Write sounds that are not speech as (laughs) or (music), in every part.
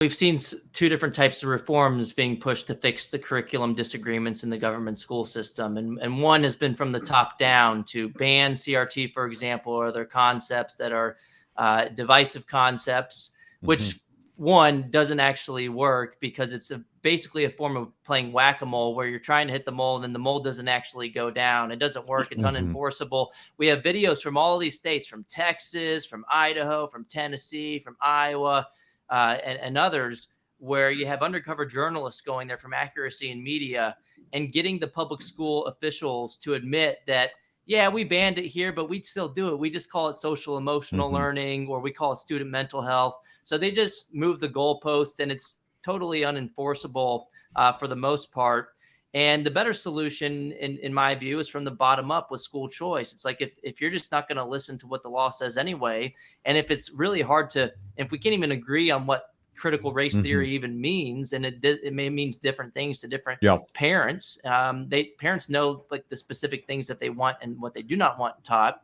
we've seen two different types of reforms being pushed to fix the curriculum disagreements in the government school system. And, and one has been from the top down to ban CRT, for example, or other concepts that are uh, divisive concepts, which mm -hmm. one doesn't actually work because it's a, basically a form of playing whack-a-mole where you're trying to hit the mole and then the mole doesn't actually go down. It doesn't work. It's mm -hmm. unenforceable. We have videos from all these states, from Texas, from Idaho, from Tennessee, from Iowa, uh, and, and others where you have undercover journalists going there from Accuracy in Media and getting the public school officials to admit that yeah we banned it here but we'd still do it. We just call it social emotional mm -hmm. learning or we call it student mental health. So they just move the goalposts and it's totally unenforceable uh, for the most part and the better solution, in, in my view, is from the bottom up with school choice. It's like if, if you're just not going to listen to what the law says anyway, and if it's really hard to, if we can't even agree on what critical race mm -hmm. theory even means, and it it may means different things to different yep. parents. Um, they parents know like the specific things that they want and what they do not want taught.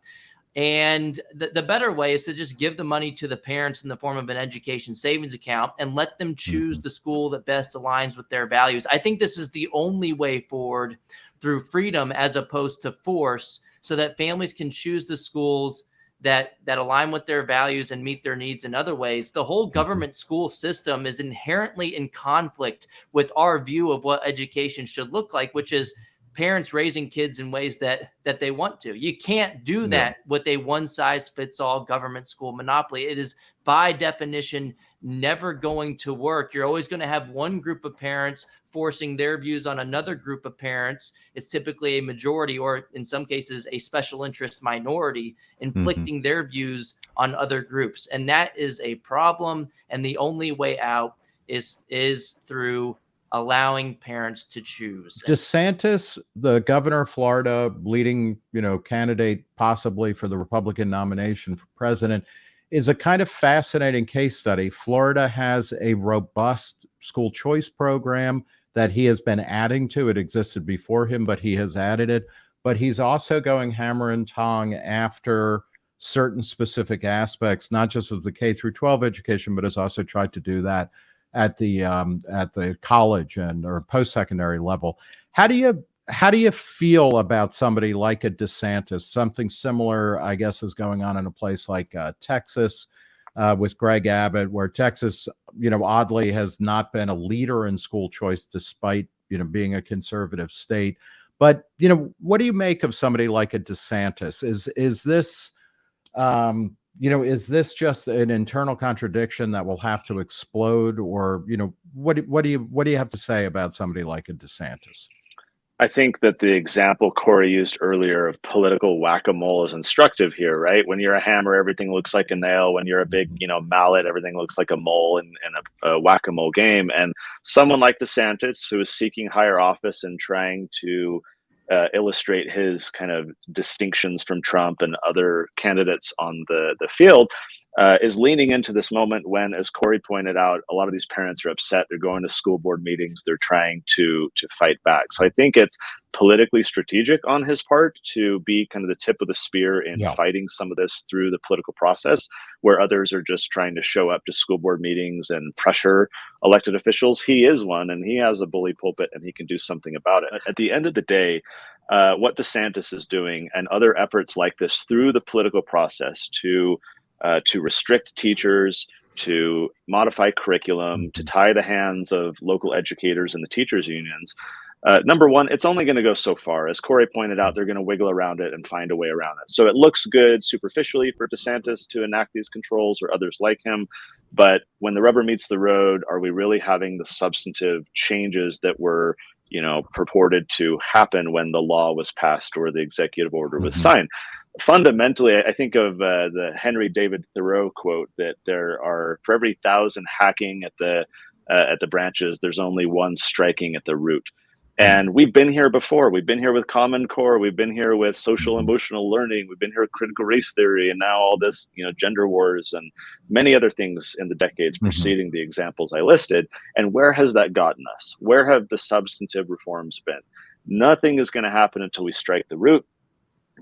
And the, the better way is to just give the money to the parents in the form of an education savings account and let them choose mm -hmm. the school that best aligns with their values. I think this is the only way forward through freedom as opposed to force so that families can choose the schools that that align with their values and meet their needs in other ways the whole mm-hmm. government school system is inherently in conflict with our view of what education should look like which is parents raising kids in ways that that they want to. You can't do that yeah. with a one size fits all government school monopoly. It is by definition never going to work. You're always going to have one group of parents forcing their views on another group of parents. It's typically a majority or in some cases a special interest minority inflicting mm -hmm. their views on other groups. And that is a problem and the only way out is is through allowing parents to choose. DeSantis, the governor of Florida, leading, you know, candidate possibly for the Republican nomination for president, is a kind of fascinating case study. Florida has a robust school choice program that he has been adding to. It existed before him, but he has added it. But he's also going hammer and tong after certain specific aspects, not just of the K through 12 education, but has also tried to do that at the um, at the college and or post secondary level. How do you how do you feel about somebody like a DeSantis? Something similar, I guess, is going on in a place like uh, Texas uh, with Greg Abbott, where Texas, you know, oddly has not been a leader in school choice despite you know being a conservative state. But you know, what do you make of somebody like a DeSantis? Is is this um, you know, is this just an internal contradiction that will have to explode, or you know, what what do you what do you have to say about somebody like a DeSantis? I think that the example Corey used earlier of political whack-a-mole is instructive here, right? When you're a hammer, everything looks like a nail. When you're a big, mm-hmm. you know, mallet, everything looks like a mole in, in a, a whack-a-mole game. And someone like DeSantis, who is seeking higher office and trying to uh, illustrate his kind of distinctions from Trump and other candidates on the the field, uh, is leaning into this moment when, as Corey pointed out, a lot of these parents are upset. They're going to school board meetings. They're trying to to fight back. So I think it's politically strategic on his part to be kind of the tip of the spear in yeah. fighting some of this through the political process, where others are just trying to show up to school board meetings and pressure elected officials. He is one, and he has a bully pulpit, and he can do something about it. At the end of the day. Uh, what DeSantis is doing and other efforts like this through the political process to uh, to restrict teachers, to modify curriculum, to mm-hmm. tie the hands of local educators and the teachers unions. Uh, number one, it's only going to go so far. As Corey pointed out, they're going to wiggle around it and find a way around it. So it looks good superficially for DeSantis to enact these controls or others like him. But when the rubber meets the road, are we really having the substantive changes that were you know purported to happen when the law was passed or the executive order was mm -hmm. signed fundamentally, I think of uh, the Henry David Thoreau quote that there are for every thousand hacking at the uh, at the branches, there's only one striking at the root. And we've been here before. We've been here with Common Core. We've been here with social emotional learning. We've been here with critical race theory, and now all this, you know, gender wars and many other things in the decades mm-hmm. preceding the examples I listed. And where has that gotten us? Where have the substantive reforms been? Nothing is going to happen until we strike the root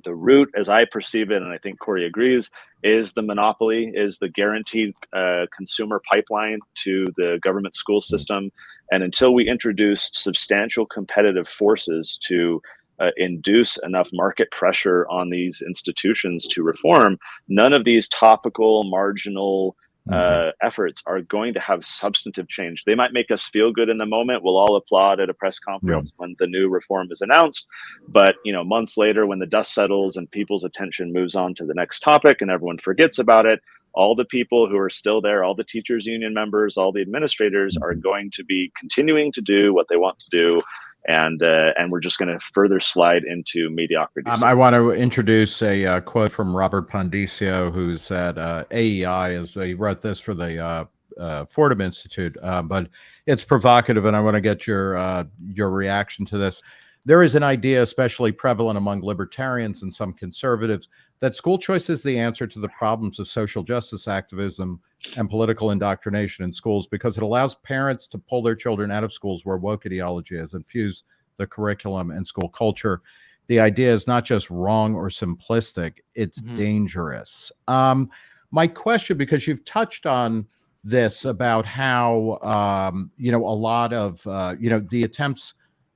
the root, as I perceive it, and I think Corey agrees, is the monopoly, is the guaranteed uh, consumer pipeline to the government school system. And until we introduce substantial competitive forces to uh, induce enough market pressure on these institutions to reform, none of these topical, marginal, uh, efforts are going to have substantive change. They might make us feel good in the moment. We'll all applaud at a press conference yeah. when the new reform is announced. But you know, months later, when the dust settles and people's attention moves on to the next topic and everyone forgets about it, all the people who are still there, all the teachers union members, all the administrators are going to be continuing to do what they want to do and uh, and we're just going to further slide into mediocrity. Um, I want to introduce a uh, quote from Robert Pondiscio, who's at uh, AEI, as he wrote this for the uh, uh, Fordham Institute, uh, but it's provocative, and I want to get your your reaction to this. There is an idea, especially prevalent among libertarians and some conservatives, that school choice is the answer to the problems of social justice activism and political indoctrination in schools because it allows parents to pull their children out of schools where woke ideology has infused the curriculum and school culture. The idea is not just wrong or simplistic, it's mm-hmm. dangerous. Um, my question, because you've touched on this about how, um, you know, a lot of, uh, you know, the attempts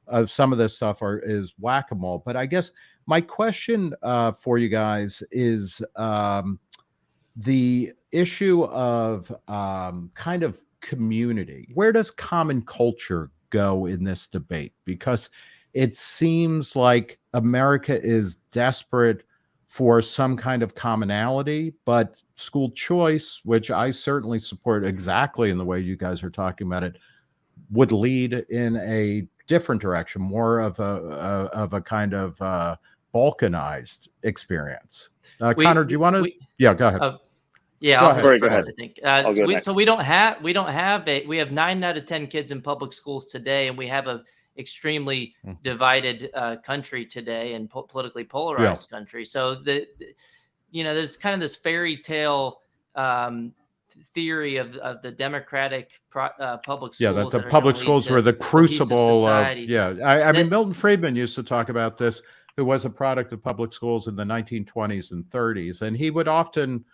of some of this stuff are is whack-a-mole, but I guess my question uh, for you guys is um, the issue of um, kind of community. Where does common culture go in this debate? Because it seems like America is desperate for some kind of commonality, but school choice, which I certainly support exactly in the way you guys are talking about it, would lead in a different direction, more of a, a of a kind of uh, balkanized experience. Uh, we, Connor, do you want to? Yeah, go ahead. Uh, yeah, go I'll ahead. go ahead. I think. Uh, so, we, so, we, don't have we don't have a we have nine out of ten kids in public schools today, and we have a extremely mm. divided uh, country today and po- politically polarized yeah. country. So the, the, you know there's kind of this fairy tale um, theory of, of the democratic pro, uh, public schools. Yeah, that the public schools were the crucible of, yeah. I, I mean, Milton Friedman used to talk about this who was a product of public schools in the 1920s and 30s. And he would often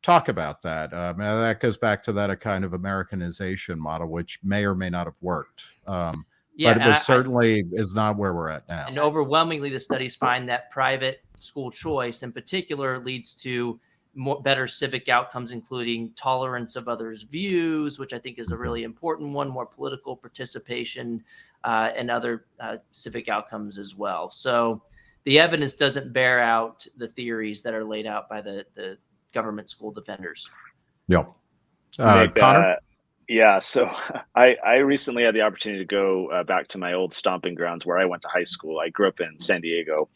talk about that. Um, that goes back to that a kind of Americanization model, which may or may not have worked. Um, yeah, but it was I, certainly is not where we're at now. And overwhelmingly, the studies find that private school choice, in particular, leads to more better civic outcomes, including tolerance of others' views, which I think is a mm-hmm. really important one, more political participation, uh, and other uh, civic outcomes as well. So the evidence doesn't bear out the theories that are laid out by the the government school defenders. Yeah. Uh, Nick, Connor? Uh, yeah. So (laughs) I, I recently had the opportunity to go uh, back to my old stomping grounds where I went to high school. I grew up in San Diego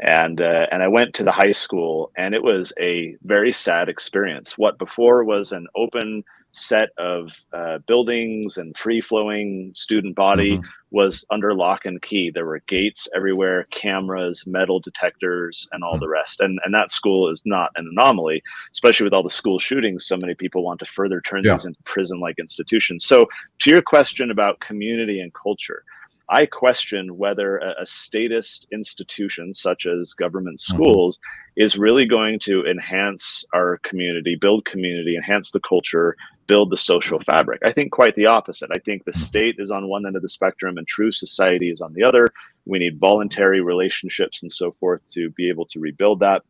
and uh, and I went to the high school and it was a very sad experience. What before was an open set of uh, buildings and free flowing student body mm-hmm. was under lock and key. There were gates everywhere, cameras, metal detectors, and all mm-hmm. the rest. And and that school is not an anomaly, especially with all the school shootings. So many people want to further turn yeah. these into prison like institutions. So to your question about community and culture. I question whether a, a, statist institution such as government mm-hmm. schools mm-hmm. is really going to enhance our community, build community, enhance the culture, build the social fabric. I think quite the opposite. I think the state is on one end of the spectrum and true society is on the other. We need voluntary relationships and so forth to be able to rebuild that.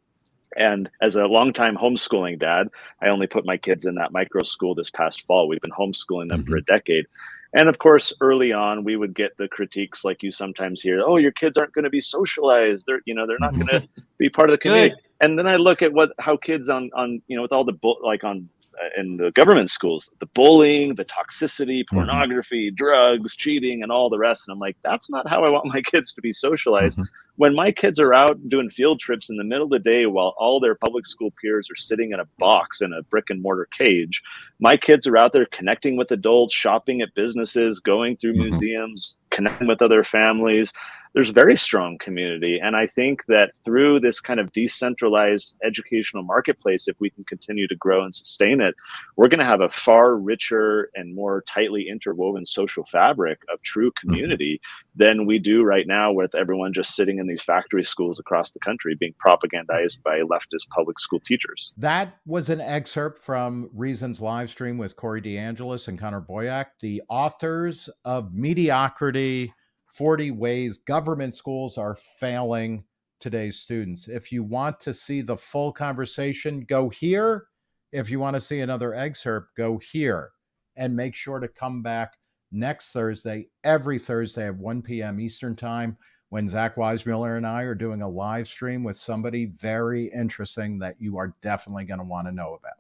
And as a longtime homeschooling dad, I only put my kids in that micro school this past fall. We've been homeschooling them mm-hmm. for a decade. And of course, early on, we would get the critiques like you sometimes hear, "Oh, your kids aren't going to be socialized. They're, you know, they're not mm-hmm. going to be part of the community." Good. And then I look at what how kids on on you know with all the like on in the government schools the bullying the toxicity mm-hmm. pornography mm-hmm. drugs cheating and all the rest and i'm like that's not how i want my (laughs) kids to be socialized mm-hmm. when my kids are out doing field trips in the middle of the day while all their public school peers are sitting in a box in a brick and mortar cage my kids are out there connecting with adults shopping at businesses going through mm-hmm. museums connecting with other families there's very strong community. And I think that through this kind of decentralized educational marketplace, if we can continue to grow and sustain it, we're going to have a far richer and more tightly interwoven social fabric of true community mm-hmm. than we do right now with everyone just sitting in these factory schools across the country being propagandized by leftist public school teachers. That was an excerpt from Reason's live stream with Corey DeAngelis and Connor Boyack, the authors of Mediocrity 40 ways government schools are failing today's students. If you want to see the full conversation, go here. If you want to see another excerpt, go here. And make sure to come back next Thursday, every Thursday at 1 p.m. Eastern Time, when Zach Weissmuller and I are doing a live stream with somebody very interesting that you are definitely going to want to know about.